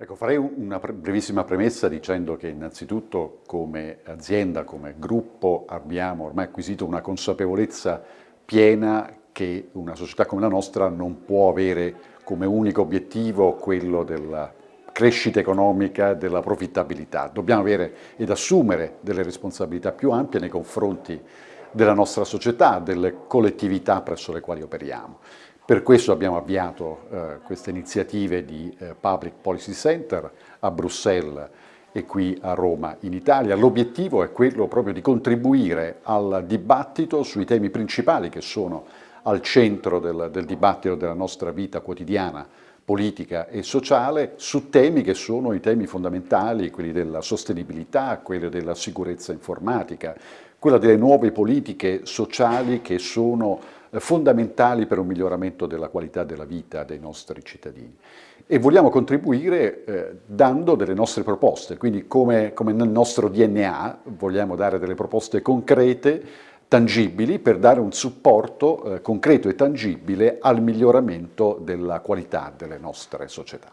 Ecco, farei una brevissima premessa dicendo che innanzitutto come azienda, come gruppo abbiamo ormai acquisito una consapevolezza piena che una società come la nostra non può avere come unico obiettivo quello della crescita economica, della profittabilità. Dobbiamo avere ed assumere delle responsabilità più ampie nei confronti della nostra società, delle collettività presso le quali operiamo. Per questo abbiamo avviato eh, queste iniziative di eh, Public Policy Center a Bruxelles e qui a Roma in Italia. L'obiettivo è quello proprio di contribuire al dibattito sui temi principali che sono al centro del, del dibattito della nostra vita quotidiana, politica e sociale, su temi che sono i temi fondamentali, quelli della sostenibilità, quelli della sicurezza informatica, quella delle nuove politiche sociali che sono fondamentali per un miglioramento della qualità della vita dei nostri cittadini. E vogliamo contribuire eh, dando delle nostre proposte, quindi come, come nel nostro DNA vogliamo dare delle proposte concrete, tangibili, per dare un supporto eh, concreto e tangibile al miglioramento della qualità delle nostre società.